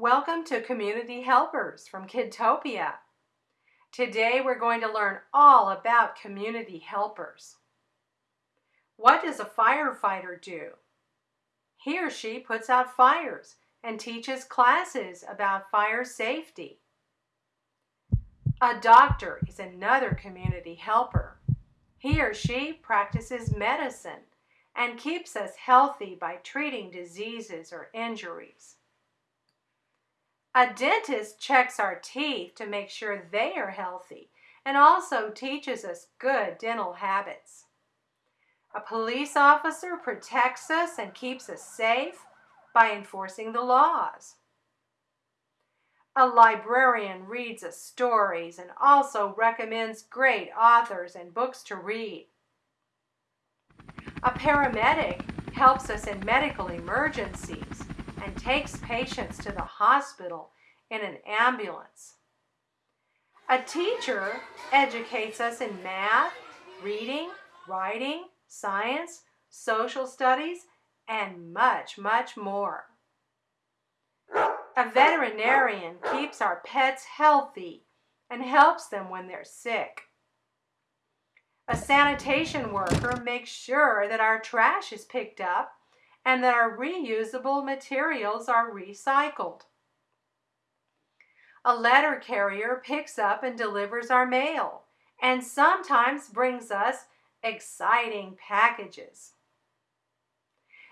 Welcome to Community Helpers from Kidtopia. Today we're going to learn all about community helpers. What does a firefighter do? He or she puts out fires and teaches classes about fire safety. A doctor is another community helper. He or she practices medicine and keeps us healthy by treating diseases or injuries. A dentist checks our teeth to make sure they are healthy and also teaches us good dental habits. A police officer protects us and keeps us safe by enforcing the laws. A librarian reads us stories and also recommends great authors and books to read. A paramedic helps us in medical emergencies and takes patients to the hospital in an ambulance. A teacher educates us in math, reading, writing, science, social studies, and much, much more. A veterinarian keeps our pets healthy and helps them when they're sick. A sanitation worker makes sure that our trash is picked up and that our reusable materials are recycled. A letter carrier picks up and delivers our mail and sometimes brings us exciting packages.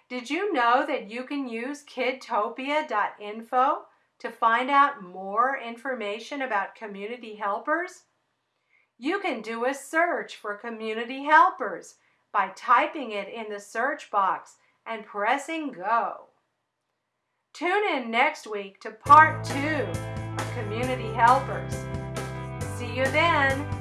Did you know that you can use kidtopia.info to find out more information about community helpers? You can do a search for community helpers by typing it in the search box and pressing go. Tune in next week to part two of Community Helpers. See you then.